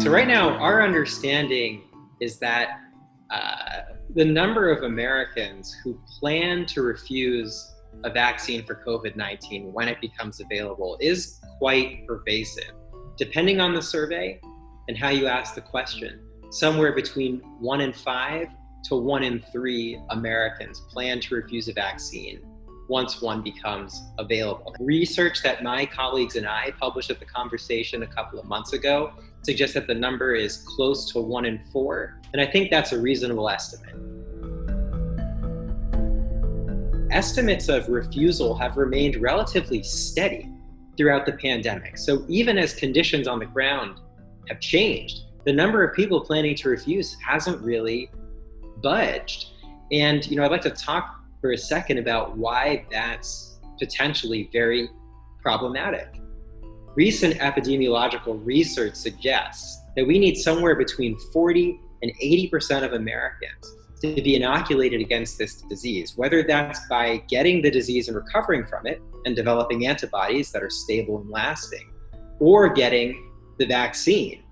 So right now, our understanding is that uh, the number of Americans who plan to refuse a vaccine for COVID-19 when it becomes available is quite pervasive. Depending on the survey and how you ask the question, somewhere between one in five to one in three Americans plan to refuse a vaccine once one becomes available. Research that my colleagues and I published at the conversation a couple of months ago suggests that the number is close to one in four, and I think that's a reasonable estimate. Estimates of refusal have remained relatively steady throughout the pandemic. So even as conditions on the ground have changed, the number of people planning to refuse hasn't really budged. And you know, I'd like to talk for a second about why that's potentially very problematic. Recent epidemiological research suggests that we need somewhere between 40 and 80% of Americans to be inoculated against this disease, whether that's by getting the disease and recovering from it and developing antibodies that are stable and lasting, or getting the vaccine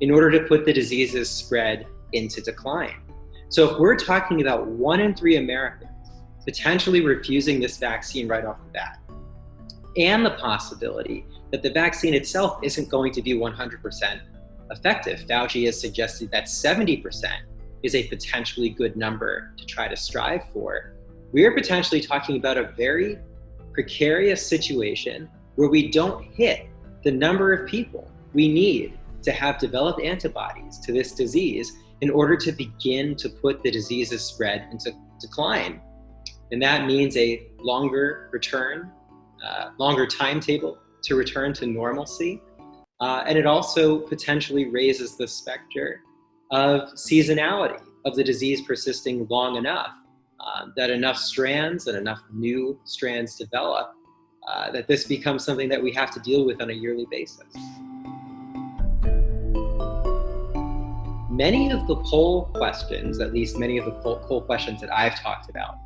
in order to put the disease's spread into decline. So if we're talking about one in three Americans potentially refusing this vaccine right off the bat, and the possibility that the vaccine itself isn't going to be 100% effective. Fauci has suggested that 70% is a potentially good number to try to strive for. We are potentially talking about a very precarious situation where we don't hit the number of people we need to have developed antibodies to this disease in order to begin to put the disease's spread into decline. And that means a longer return, uh, longer timetable to return to normalcy. Uh, and it also potentially raises the specter of seasonality of the disease persisting long enough uh, that enough strands and enough new strands develop uh, that this becomes something that we have to deal with on a yearly basis. Many of the poll questions, at least many of the poll, poll questions that I've talked about,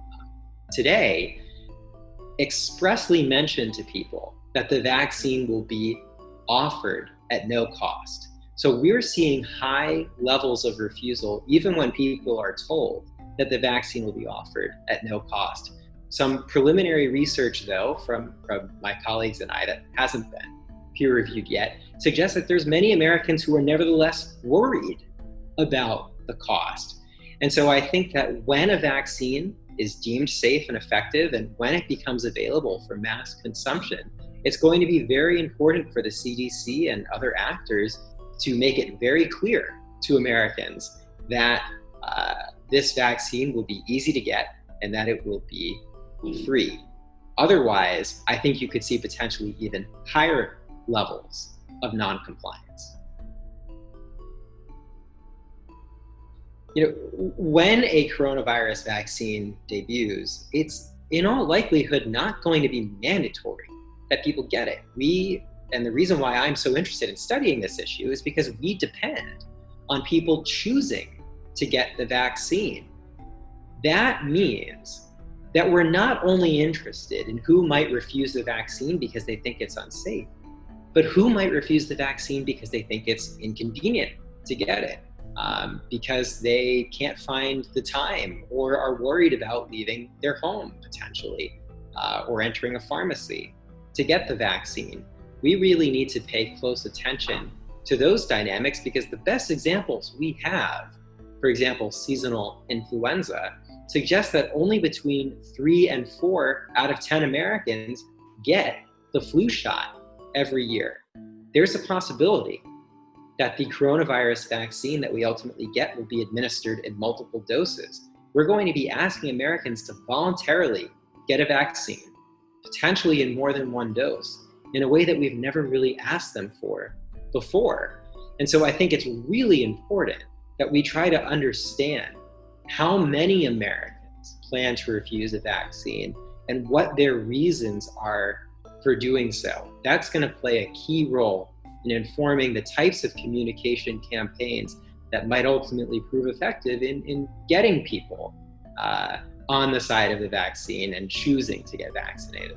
today expressly mention to people that the vaccine will be offered at no cost. So we're seeing high levels of refusal even when people are told that the vaccine will be offered at no cost. Some preliminary research though from, from my colleagues and I that hasn't been peer reviewed yet suggests that there's many Americans who are nevertheless worried about the cost. And so I think that when a vaccine is deemed safe and effective and when it becomes available for mass consumption, it's going to be very important for the CDC and other actors to make it very clear to Americans that uh, this vaccine will be easy to get and that it will be free. Otherwise, I think you could see potentially even higher levels of non-compliance. you know, when a coronavirus vaccine debuts, it's in all likelihood not going to be mandatory that people get it. We, and the reason why I'm so interested in studying this issue is because we depend on people choosing to get the vaccine. That means that we're not only interested in who might refuse the vaccine because they think it's unsafe, but who might refuse the vaccine because they think it's inconvenient to get it um, because they can't find the time or are worried about leaving their home potentially uh, or entering a pharmacy to get the vaccine. We really need to pay close attention to those dynamics because the best examples we have, for example, seasonal influenza, suggest that only between three and four out of 10 Americans get the flu shot every year. There's a possibility that the coronavirus vaccine that we ultimately get will be administered in multiple doses. We're going to be asking Americans to voluntarily get a vaccine, potentially in more than one dose, in a way that we've never really asked them for before. And so I think it's really important that we try to understand how many Americans plan to refuse a vaccine and what their reasons are for doing so. That's going to play a key role in informing the types of communication campaigns that might ultimately prove effective in, in getting people uh, on the side of the vaccine and choosing to get vaccinated.